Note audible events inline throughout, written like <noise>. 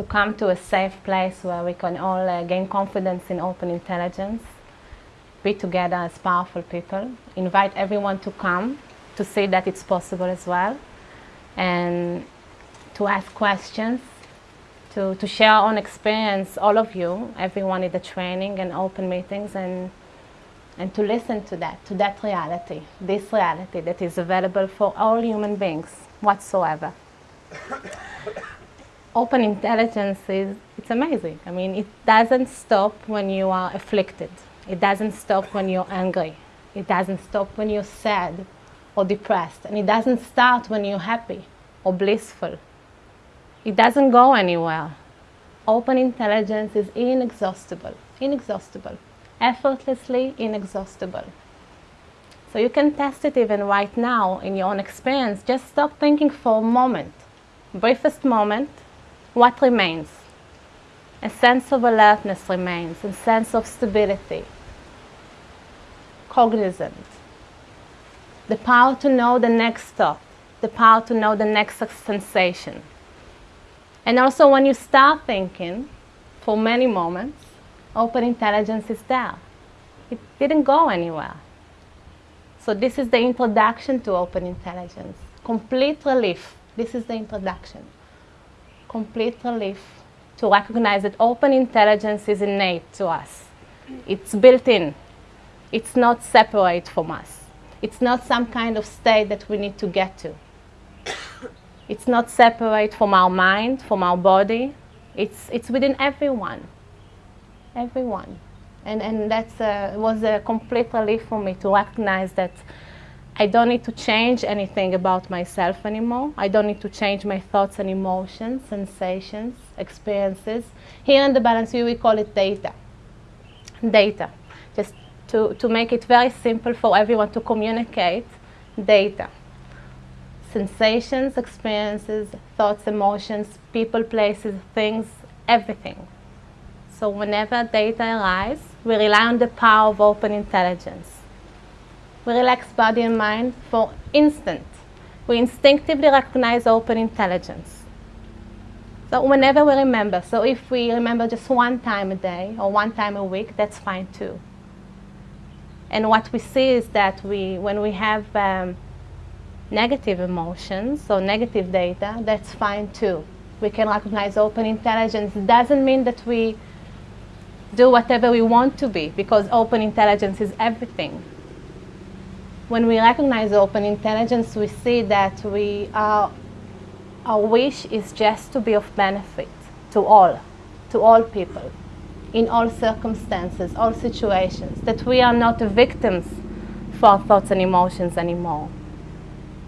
to come to a safe place where we can all uh, gain confidence in open intelligence, be together as powerful people, invite everyone to come to see that it's possible as well, and to ask questions, to, to share our own experience, all of you, everyone in the training and open meetings, and, and to listen to that, to that reality, this reality that is available for all human beings whatsoever. Open intelligence is it's amazing. I mean, it doesn't stop when you are afflicted. It doesn't stop when you're angry. It doesn't stop when you're sad or depressed. And it doesn't start when you're happy or blissful. It doesn't go anywhere. Open intelligence is inexhaustible, inexhaustible, effortlessly inexhaustible. So you can test it even right now in your own experience. Just stop thinking for a moment, briefest moment, what remains? A sense of alertness remains, a sense of stability, cognizant, the power to know the next thought, the power to know the next sensation. And also when you start thinking, for many moments, open intelligence is there. It didn't go anywhere. So this is the introduction to open intelligence. Complete relief. This is the introduction complete relief to recognize that open intelligence is innate to us. It's built in. It's not separate from us. It's not some kind of state that we need to get to. It's not separate from our mind, from our body. It's, it's within everyone. Everyone. And, and that uh, was a complete relief for me to recognize that I don't need to change anything about myself anymore. I don't need to change my thoughts and emotions, sensations, experiences. Here in the Balanced View, we call it data. Data. Just to, to make it very simple for everyone to communicate, data. Sensations, experiences, thoughts, emotions, people, places, things, everything. So whenever data arises, we rely on the power of open intelligence we relax body and mind for instant. We instinctively recognize open intelligence. So whenever we remember, so if we remember just one time a day or one time a week, that's fine too. And what we see is that we, when we have um, negative emotions or negative data, that's fine too. We can recognize open intelligence. It doesn't mean that we do whatever we want to be because open intelligence is everything when we recognize open intelligence, we see that we are, our wish is just to be of benefit to all, to all people, in all circumstances, all situations, that we are not victims for our thoughts and emotions anymore.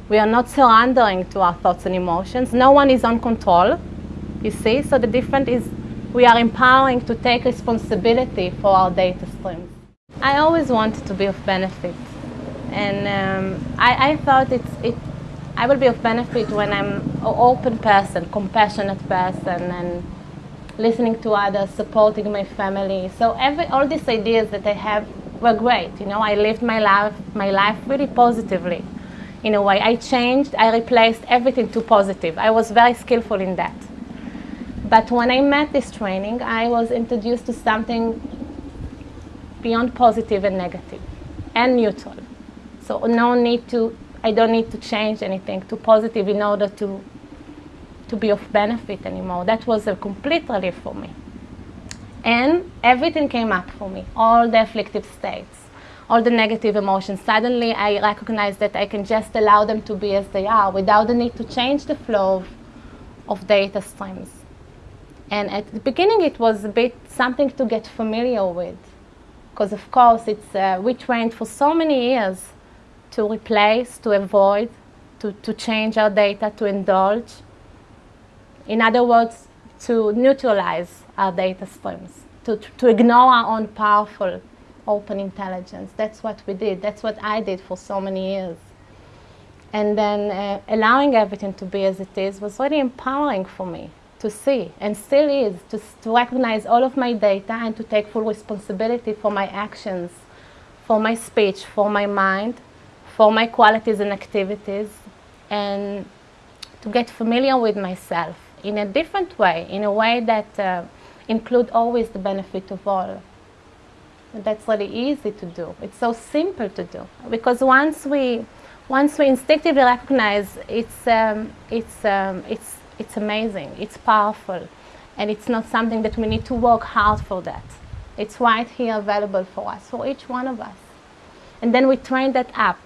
We are not surrendering to our thoughts and emotions. No one is on control, you see? So the difference is we are empowering to take responsibility for our data streams. I always wanted to be of benefit and um, I, I, thought it's, it, I will be of benefit when I'm an open person, compassionate person, and listening to others, supporting my family. So every, all these ideas that I have were great. You know, I lived my life, my life really positively. In a way, I changed, I replaced everything to positive. I was very skillful in that. But when I met this training, I was introduced to something beyond positive and negative and neutral. So no need to, I don't need to change anything to positive in order to, to be of benefit anymore. That was a complete relief for me. And everything came up for me, all the afflictive states, all the negative emotions. Suddenly I recognized that I can just allow them to be as they are without the need to change the flow of, of data streams. And at the beginning it was a bit something to get familiar with. Because of course it's, uh, we trained for so many years to replace, to avoid, to, to change our data, to indulge. In other words, to neutralize our data streams, to, to ignore our own powerful open intelligence. That's what we did. That's what I did for so many years. And then uh, allowing everything to be as it is was really empowering for me to see, and still is, to, to recognize all of my data and to take full responsibility for my actions, for my speech, for my mind, for my qualities and activities and to get familiar with myself in a different way, in a way that uh, include always the benefit of all. And that's really easy to do. It's so simple to do because once we once we instinctively recognize it's um, it's um, it's it's amazing, it's powerful, and it's not something that we need to work hard for that. It's right here available for us, for each one of us. And then we train that up.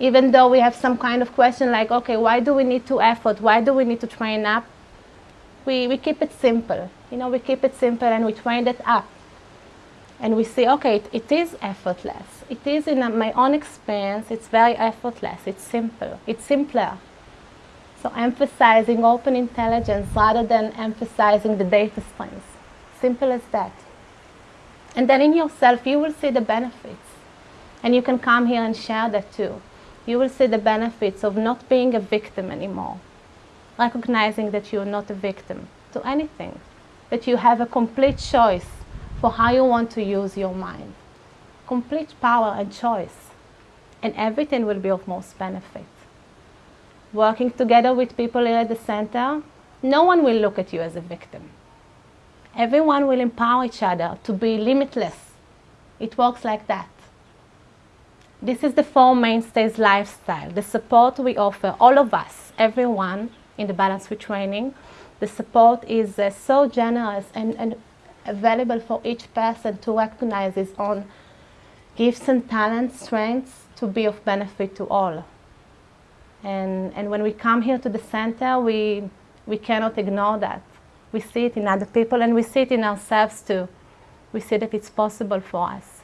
Even though we have some kind of question like, okay, why do we need to effort? Why do we need to train up? We, we keep it simple. You know, we keep it simple and we train it up. And we see, okay, it, it is effortless. It is in my own experience, it's very effortless. It's simple. It's simpler. So emphasizing open intelligence rather than emphasizing the data streams. Simple as that. And then in yourself, you will see the benefits. And you can come here and share that too. You will see the benefits of not being a victim anymore. Recognizing that you're not a victim to anything. That you have a complete choice for how you want to use your mind. Complete power and choice. And everything will be of most benefit. Working together with people here at the center, no one will look at you as a victim. Everyone will empower each other to be limitless. It works like that. This is the Four Mainstays lifestyle, the support we offer, all of us, everyone in the Balance Retraining. The support is uh, so generous and, and available for each person to recognize his own gifts and talents, strengths to be of benefit to all. And, and when we come here to the center, we, we cannot ignore that. We see it in other people and we see it in ourselves too. We see that it's possible for us.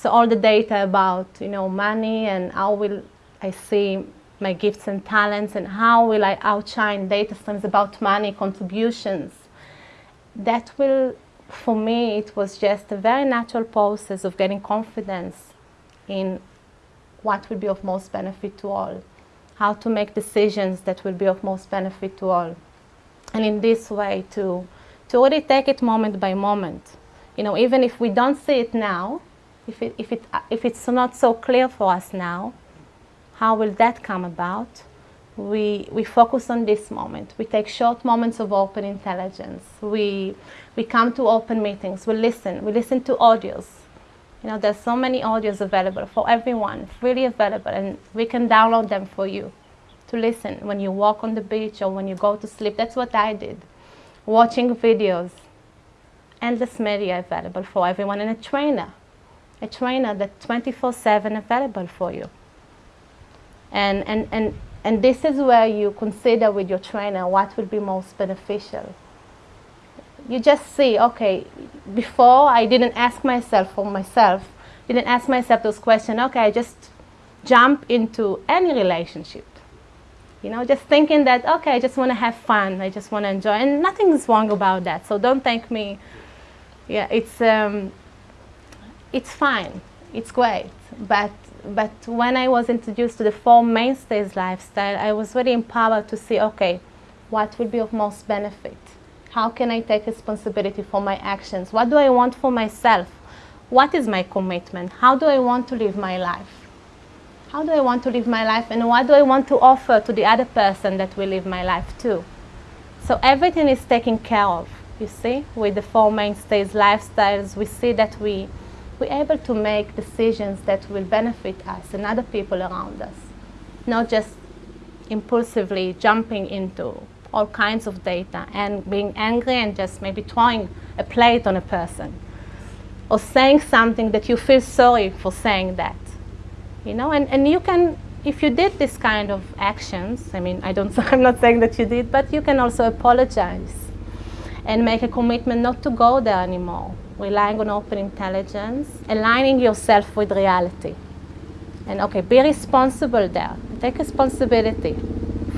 So all the data about you know money and how will I see my gifts and talents and how will I outshine data streams about money contributions. That will, for me, it was just a very natural process of getting confidence in what will be of most benefit to all, how to make decisions that will be of most benefit to all and in this way to, to really take it moment by moment. You know, even if we don't see it now, if, it, if, it, uh, if it's not so clear for us now, how will that come about? We, we focus on this moment. We take short moments of open intelligence. We, we come to open meetings. We listen. We listen to audios. You know, there's so many audios available for everyone, freely available, and we can download them for you to listen when you walk on the beach or when you go to sleep. That's what I did. Watching videos, endless media available for everyone, and a trainer, a trainer that's 24-7 available for you. And, and, and, and this is where you consider with your trainer what would be most beneficial. You just see, okay, before I didn't ask myself for myself, didn't ask myself those questions, okay, I just jump into any relationship you know, just thinking that, okay, I just want to have fun, I just want to enjoy, and nothing is wrong about that. So don't thank me. Yeah, it's, um, it's fine, it's great. But, but when I was introduced to the Four Mainstays lifestyle, I was very empowered to see, okay, what will be of most benefit? How can I take responsibility for my actions? What do I want for myself? What is my commitment? How do I want to live my life? how do I want to live my life and what do I want to offer to the other person that will live my life too. So everything is taken care of, you see, with the Four Mainstays lifestyles, we see that we, we're able to make decisions that will benefit us and other people around us, not just impulsively jumping into all kinds of data and being angry and just maybe throwing a plate on a person. Or saying something that you feel sorry for saying that. You know, and, and you can, if you did this kind of actions, I mean, I don't, <laughs> I'm not saying that you did, but you can also apologize and make a commitment not to go there anymore, relying on open intelligence, aligning yourself with reality. And okay, be responsible there. Take responsibility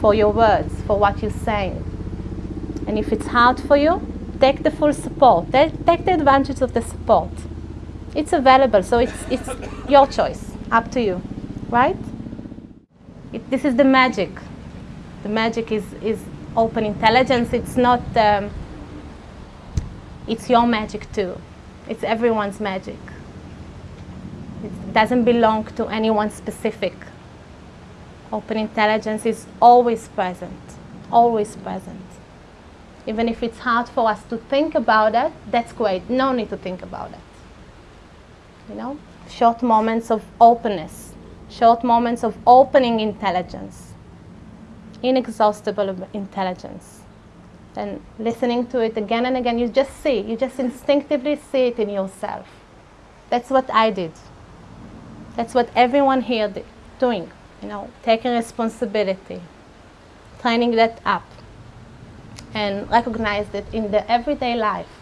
for your words, for what you're saying. And if it's hard for you, take the full support. Take, the advantage of the support. It's available, so it's, it's your choice up to you, right? It, this is the magic. The magic is, is open intelligence. It's not, um, it's your magic too. It's everyone's magic. It doesn't belong to anyone specific. Open intelligence is always present, always present. Even if it's hard for us to think about it, that's great. No need to think about it. You know, short moments of openness, short moments of opening intelligence, inexhaustible intelligence. And listening to it again and again, you just see, you just instinctively see it in yourself. That's what I did. That's what everyone here did, doing, you know, taking responsibility, training that up, and recognize that in the everyday life,